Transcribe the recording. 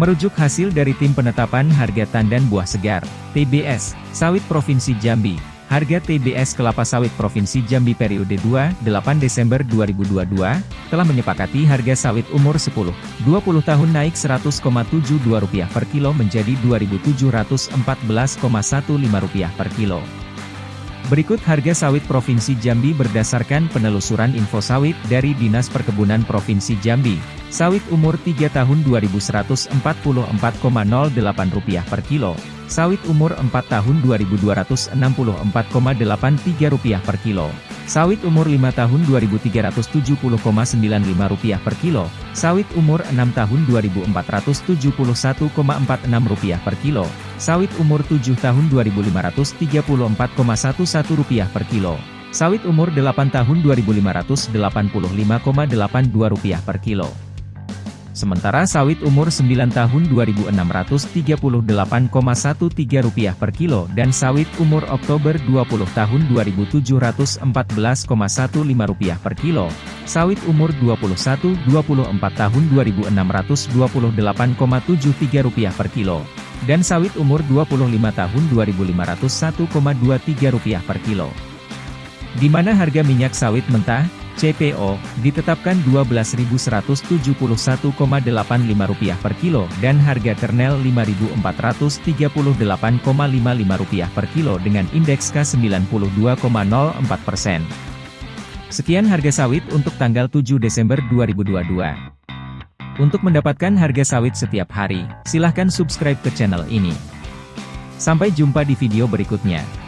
Merujuk hasil dari Tim Penetapan Harga Tandan Buah Segar, TBS, Sawit Provinsi Jambi, harga TBS kelapa sawit Provinsi Jambi periode 2, 8 Desember 2022, telah menyepakati harga sawit umur 10, 20 tahun naik Rp100,72 per kilo menjadi Rp2.714,15 per kilo. Berikut harga sawit Provinsi Jambi berdasarkan penelusuran info sawit dari Dinas Perkebunan Provinsi Jambi. Sawit umur 3 tahun Rp2.144,08 per kilo. Sawit umur 4 tahun Rp2.264,83 per kilo. Sawit umur 5 tahun Rp2.370,95 per kilo. Sawit umur 6 tahun Rp2.471,46 per kilo. Sawit umur 7 tahun Rp2.534,11 per kilo. Sawit umur 8 tahun Rp2.585,82 per kilo. Sementara sawit umur 9 tahun Rp2.638,13 per kilo dan sawit umur Oktober 20 tahun Rp2.714,15 per kilo, sawit umur 21-24 tahun Rp2.628,73 per kilo, dan sawit umur 25 tahun Rp2.501,23 per kilo. Di mana harga minyak sawit mentah, CPO, ditetapkan Rp12.171,85 per kilo dan harga kernel Rp5.438,55 per kilo dengan indeks K92,04 persen. Sekian harga sawit untuk tanggal 7 Desember 2022. Untuk mendapatkan harga sawit setiap hari, silahkan subscribe ke channel ini. Sampai jumpa di video berikutnya.